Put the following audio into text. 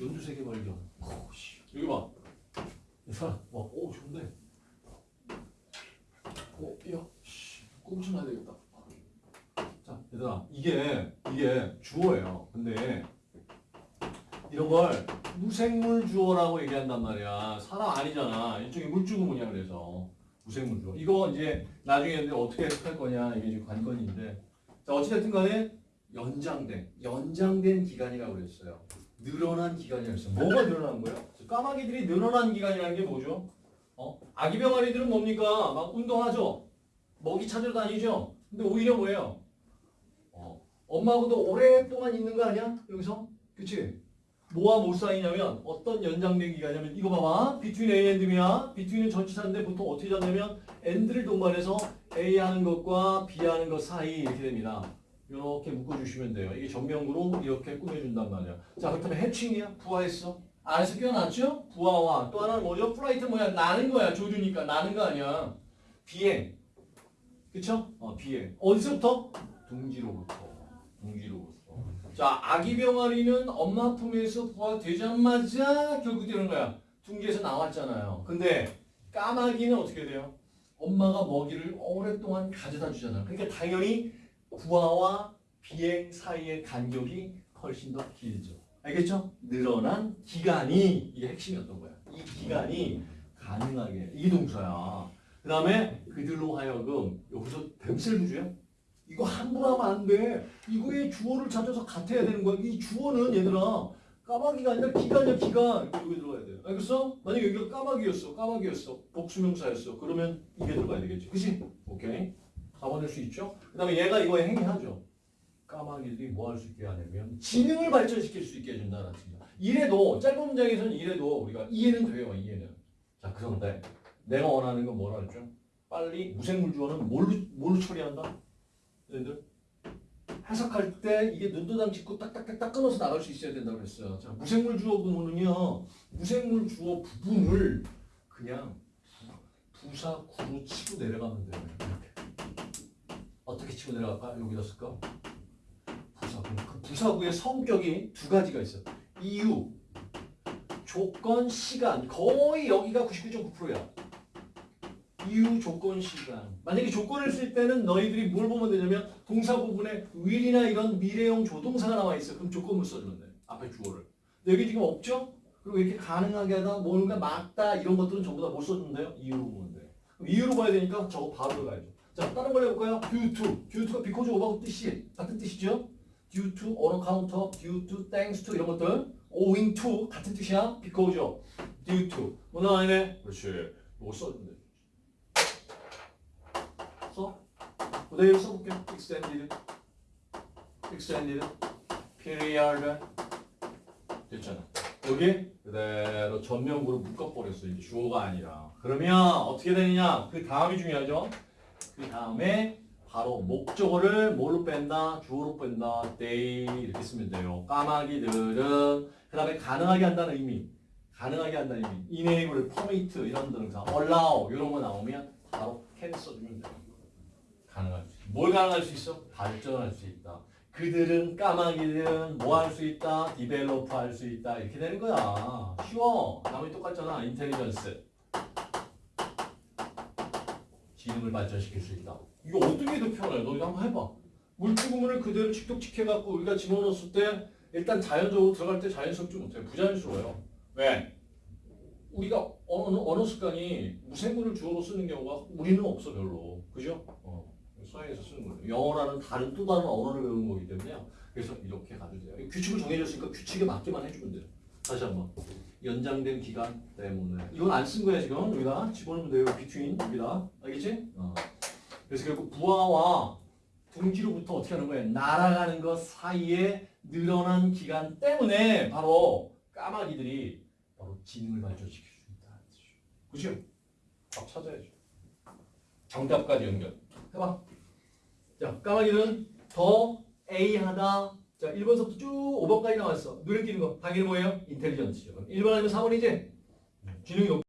연두색의 발견. 오, 씨. 여기 봐. 이 사람, 와, 오, 좋은데. 오, 야, 씨, 꼼수나야 되겠다. 자, 얘들아, 이게, 이게 주어예요. 근데, 이런 걸 무생물 주어라고 얘기한단 말이야. 사람 아니잖아. 일종의 물주구문이야, 그래서. 무생물 주어. 이거 이제 나중에 어떻게 해석할 거냐, 이게 지금 관건인데. 자, 어찌됐든 간에 연장된, 연장된 기간이라고 그랬어요. 늘어난 기간이라고 했어요. 뭐가 늘어난 거예요? 까마귀들이 늘어난 기간이라는 게 뭐죠? 어? 아기 병아리들은 뭡니까? 막 운동하죠? 먹이 찾으러 다니죠? 근데 오히려 뭐예요? 어, 엄마하고도 오랫동안 있는 거 아니야? 여기서? 그치? 뭐와 뭐 사이냐면 어떤 연장된 기간이냐면 이거 봐봐. between A and B야. between은 전치사인데 보통 어떻게 잡냐면 and를 동반해서 A 하는 것과 B 하는 것 사이 이렇게 됩니다. 이렇게 묶어주시면 돼요. 이게 전명구로 이렇게 꾸며준단 말이야. 자, 그렇다면 hatching이야? 부화했어? 알에서 깨어났죠? 부화와 또 하나는 뭐죠? flight 뭐야? 나는 거야. 조류니까 나는 거 아니야. 비행. 그쵸? 어, 비행. 어디서부터? 둥지로부터. 둥지로부터. 자, 아기 병아리는 엄마 품에서 부화되자마자 결국 되는 거야. 둥지에서 나왔잖아요. 근데 까마귀는 어떻게 돼요? 엄마가 먹이를 오랫동안 가져다 주잖아요. 그러니까 당연히 부화와 비행 사이의 간격이 훨씬 더 길죠. 알겠죠? 늘어난 기간이 이게 핵심이었던 거야. 이 기간이 가능하게 이 동사야. 그 다음에 그들로 하여금 여기서 뱀셀부주야? 이거 함부로 하면 안 돼. 이거의 주어를 찾아서 같아야 되는 거야. 이 주어는 얘들아 까마귀가 아니라 기간이야 기간. 여기 들어가야 돼. 알겠어? 만약에 여기가 까마귀였어. 까마귀였어. 복수명사였어. 그러면 이게 들어가야 되겠지. 그치? 오케이. 잡아낼 수 있죠? 그 다음에 얘가 이거에 행위하죠. 까마귀들이 뭐 할 수 있게 하냐면 지능을 발전시킬 수 있게 해준다는 뜻이야. 이래도 짧은 문장에서는 이래도 우리가 이해는 돼요. 이해는. 자 그런데 내가 원하는 건 뭐라 했죠? 빨리 무생물 주어는 뭘로, 뭘로 처리한다? 얘들 해석할 때 이게 눈도장 짚고 딱딱딱딱 끊어서 나갈 수 있어야 된다고 그랬어요. 자 무생물 주어 부분은요. 무생물 주어 부분을 그냥 부사 구로 치고 내려가면 돼요. 어떻게 치고 내려갈까? 여기다 쓸까? 부사구. 그 부사구의 성격이 두 가지가 있어. 이유, 조건, 시간. 거의 여기가 99.9%야. 이유, 조건, 시간. 만약에 조건을 쓸 때는 너희들이 뭘 보면 되냐면 동사 부분에 will이나 이런 미래형 조동사가 나와 있어. 그럼 조건을 써주면 돼. 앞에 주어를. 근데 여기 지금 없죠? 그리고 이렇게 가능하게 하다, 뭔가 막다 이런 것들은 전부 다 못 써준대요? 이유로 보면 돼. 이유로 봐야 되니까 저거 바로 들어가야죠. 자, 다른 걸 해볼까요? due to. due to가 because of하고 뜻이 같은 뜻이죠? due to, on account of, due to, thanks to 이런 것들 owing to 같은 뜻이야? because죠? due to. 뭐 나와있네? 그렇지. 써주면 돼. 써? 그대로 써볼게. extended, extended, period. 됐잖아. 여기 그대로 전면구로 묶어버렸어. 이제 주어가 아니라. 그러면 어떻게 되느냐? 그 다음이 중요하죠. 그 다음에 바로 목적어를 뭘로 뺀다? 주어로 뺀다. they 이렇게 쓰면 돼요. 까마귀들은 그 다음에 가능하게 한다는 의미. 가능하게 한다는 의미. enable, permit 이런 동사. allow 이런 거 나오면 바로 can 써주면 돼요. 가능할 수. 뭘 가능할 수 있어? 발전할 수 있다. 그들은 까마귀들은 뭐 할 수 있다? develop 할 수 있다. 이렇게 되는 거야. 쉬워. 나머지 똑같잖아. intelligence. 지능을 발전시킬 수 있다. 이거 어떻게 더 편해? 너 이거 한번 해봐. 물주구문을 그대로 직독직해갖고 우리가 집어넣었을 때 일단 자연적으로 들어갈 때 자연스럽지 못해. 부자연스러워요. 왜? 우리가 언어, 언어 습관이 무생물을 주어로 쓰는 경우가 우리는 없어 별로. 그죠? 어. 서양에서 쓰는 거예요. 영어라는 다른 또 다른 언어를 배우는 거기 때문에요. 그래서 이렇게 가도 돼요. 규칙을 정해줬으니까 규칙에 맞게만 해주면 돼요. 다시 한번. 연장된 기간 때문에. 이건 안 쓴 거야 지금. 여기다 집어넣으면 돼요. between 여기다. 알겠지? 어. 그래서 결국 부하와 둥지로부터 어떻게 하는 거예요? 날아가는 것 사이에 늘어난 기간 때문에 바로 까마귀들이 바로 지능을 발전시킬 수 있다. 그죠? 답 찾아야죠. 정답까지 연결. 해봐. 자, 까마귀는 더 A하다. 자, 1번서부터 쭉 5번까지 나왔어. 눈에 띄는 거. 당연히 뭐예요? 인텔리전스죠. 1번 아니면 4번이지? 지능이 높